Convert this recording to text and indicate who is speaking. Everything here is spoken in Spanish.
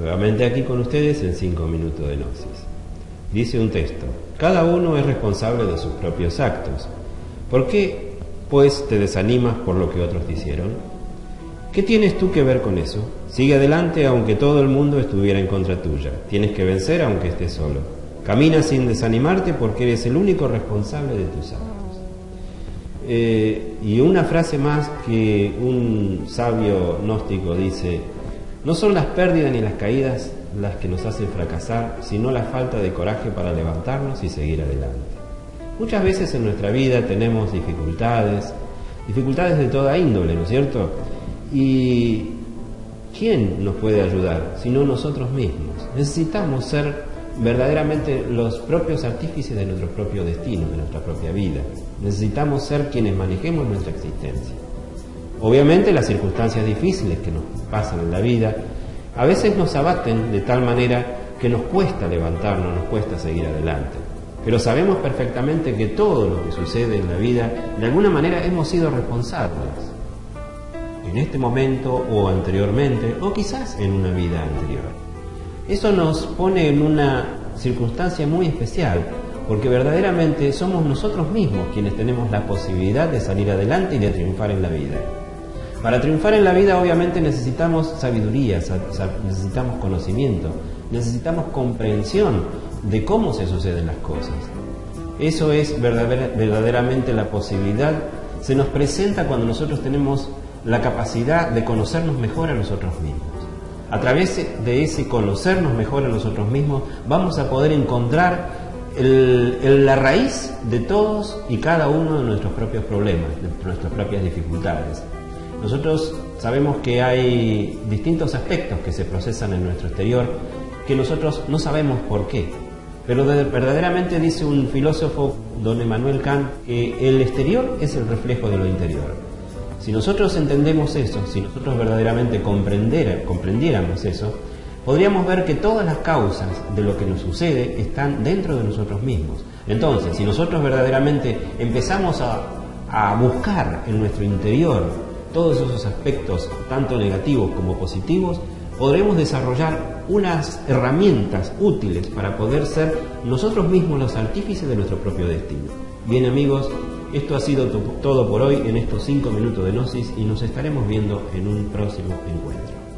Speaker 1: Nuevamente aquí con ustedes en 5 minutos de Gnosis. Dice un texto, cada uno es responsable de sus propios actos. ¿Por qué, pues, te desanimas por lo que otros hicieron? ¿Qué tienes tú que ver con eso? Sigue adelante aunque todo el mundo estuviera en contra tuya. Tienes que vencer aunque estés solo. Camina sin desanimarte porque eres el único responsable de tus actos. Eh, y una frase más que un sabio gnóstico dice, no son las pérdidas ni las caídas las que nos hacen fracasar, sino la falta de coraje para levantarnos y seguir adelante. Muchas veces en nuestra vida tenemos dificultades, dificultades de toda índole, ¿no es cierto? Y ¿quién nos puede ayudar sino nosotros mismos? Necesitamos ser verdaderamente los propios artífices de nuestro propio destino, de nuestra propia vida. Necesitamos ser quienes manejemos nuestra existencia. Obviamente las circunstancias difíciles que nos pasan en la vida a veces nos abaten de tal manera que nos cuesta levantarnos, nos cuesta seguir adelante. Pero sabemos perfectamente que todo lo que sucede en la vida, de alguna manera hemos sido responsables. En este momento o anteriormente, o quizás en una vida anterior. Eso nos pone en una circunstancia muy especial, porque verdaderamente somos nosotros mismos quienes tenemos la posibilidad de salir adelante y de triunfar en la vida. Para triunfar en la vida obviamente necesitamos sabiduría, necesitamos conocimiento, necesitamos comprensión de cómo se suceden las cosas. Eso es verdaderamente la posibilidad, se nos presenta cuando nosotros tenemos la capacidad de conocernos mejor a nosotros mismos. A través de ese conocernos mejor a nosotros mismos vamos a poder encontrar la raíz de todos y cada uno de nuestros propios problemas, de nuestras propias dificultades. Nosotros sabemos que hay distintos aspectos que se procesan en nuestro exterior que nosotros no sabemos por qué. Pero verdaderamente dice un filósofo, don Emmanuel Kant, que el exterior es el reflejo de lo interior. Si nosotros entendemos eso, si nosotros verdaderamente comprendiéramos eso, podríamos ver que todas las causas de lo que nos sucede están dentro de nosotros mismos. Entonces, si nosotros verdaderamente empezamos a, a buscar en nuestro interior todos esos aspectos, tanto negativos como positivos, podremos desarrollar unas herramientas útiles para poder ser nosotros mismos los artífices de nuestro propio destino. Bien amigos, esto ha sido todo por hoy en estos cinco minutos de Gnosis y nos estaremos viendo en un próximo encuentro.